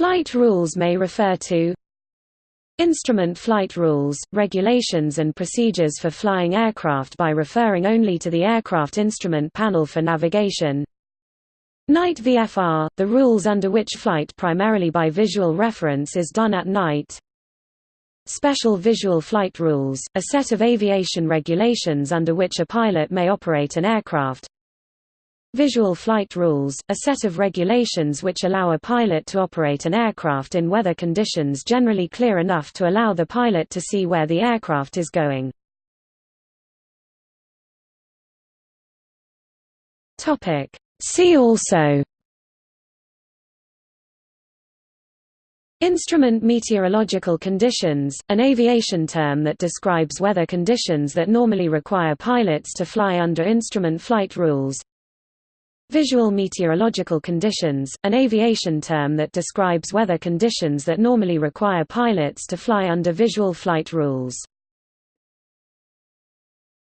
Flight rules may refer to Instrument flight rules, regulations and procedures for flying aircraft by referring only to the aircraft instrument panel for navigation. Night VFR, the rules under which flight primarily by visual reference is done at night. Special Visual Flight Rules, a set of aviation regulations under which a pilot may operate an aircraft Visual Flight Rules, a set of regulations which allow a pilot to operate an aircraft in weather conditions generally clear enough to allow the pilot to see where the aircraft is going. See also. Instrument meteorological conditions, an aviation term that describes weather conditions that normally require pilots to fly under instrument flight rules Visual meteorological conditions, an aviation term that describes weather conditions that normally require pilots to fly under visual flight rules.